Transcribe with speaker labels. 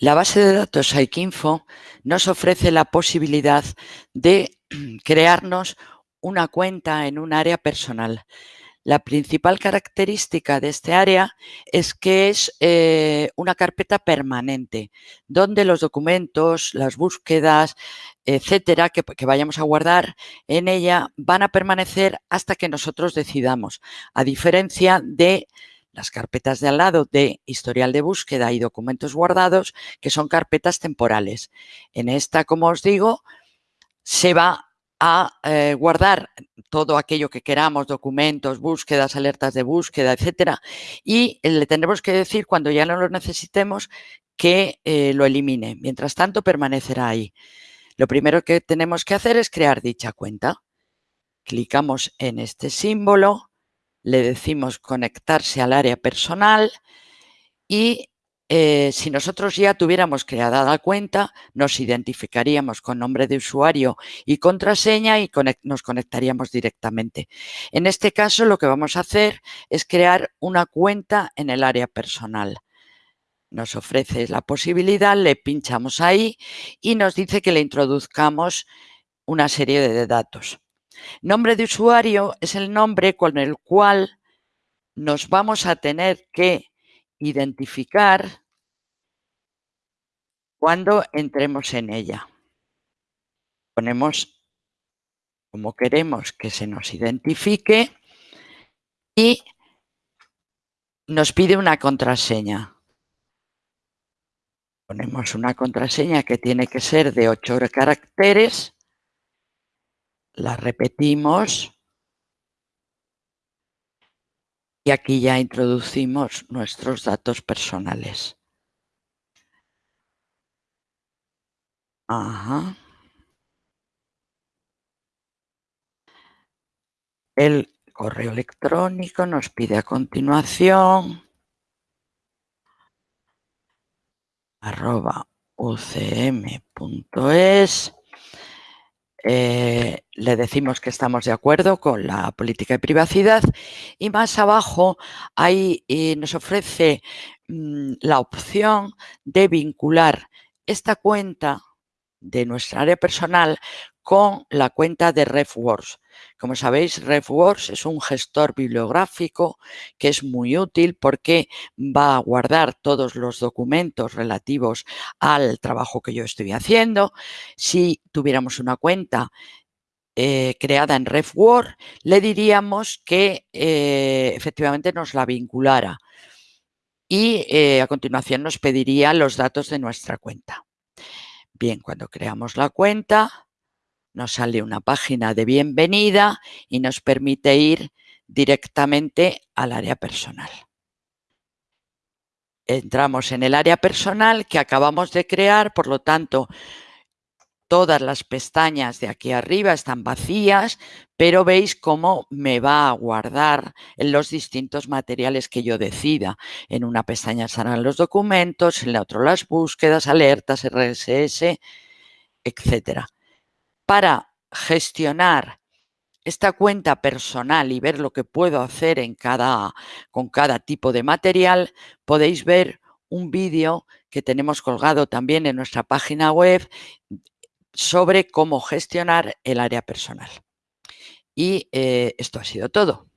Speaker 1: La base de datos Aikinfo nos ofrece la posibilidad de crearnos una cuenta en un área personal. La principal característica de este área es que es eh, una carpeta permanente, donde los documentos, las búsquedas, etcétera, que, vayamos a guardar en ella van a permanecer hasta que nosotros decidamos, a diferencia de las carpetas de al lado de historial de búsqueda y documentos guardados, que son carpetas temporales. En esta, como os digo, se va a eh, guardar todo aquello que queramos, documentos, búsquedas, alertas de búsqueda, etcétera, y le tendremos que decir cuando ya no lo necesitemos que eh, lo elimine. Mientras tanto, permanecerá ahí. Lo primero que tenemos que hacer es crear dicha cuenta. Clicamos en este símbolo, le decimos conectarse al área personal y eh, si nosotros ya tuviéramos creada la cuenta, nos identificaríamos con nombre de usuario y contraseña y nos conectaríamos directamente. En este caso, lo que vamos a hacer es crear una cuenta en el área personal. Nos ofrece la posibilidad, le pinchamos ahí y nos dice que le introduzcamos una serie de datos. Nombre de usuario es el nombre con el cual nos vamos a tener que identificar cuando entremos en ella. Ponemos como queremos que se nos identifique y nos pide una contraseña. Ponemos una contraseña que tiene que ser de 8 caracteres la repetimos. Y aquí ya introducimos nuestros datos personales. El correo electrónico nos pide a continuación. Arroba ucm.es eh, le decimos que estamos de acuerdo con la política de privacidad y más abajo ahí eh, nos ofrece mm, la opción de vincular esta cuenta de nuestra área personal con la cuenta de RefWorks. Como sabéis, RefWorks es un gestor bibliográfico que es muy útil porque va a guardar todos los documentos relativos al trabajo que yo estoy haciendo. Si tuviéramos una cuenta eh, creada en RefWorks, le diríamos que eh, efectivamente nos la vinculara y eh, a continuación nos pediría los datos de nuestra cuenta. Bien, cuando creamos la cuenta, nos sale una página de bienvenida y nos permite ir directamente al área personal. Entramos en el área personal que acabamos de crear, por lo tanto, todas las pestañas de aquí arriba están vacías, pero veis cómo me va a guardar en los distintos materiales que yo decida. En una pestaña estarán los documentos, en la otra las búsquedas, alertas, RSS, etcétera para gestionar esta cuenta personal y ver lo que puedo hacer con cada tipo de material, podéis ver un vídeo que tenemos colgado también en nuestra página web sobre cómo gestionar el área personal. Y eh, esto ha sido todo.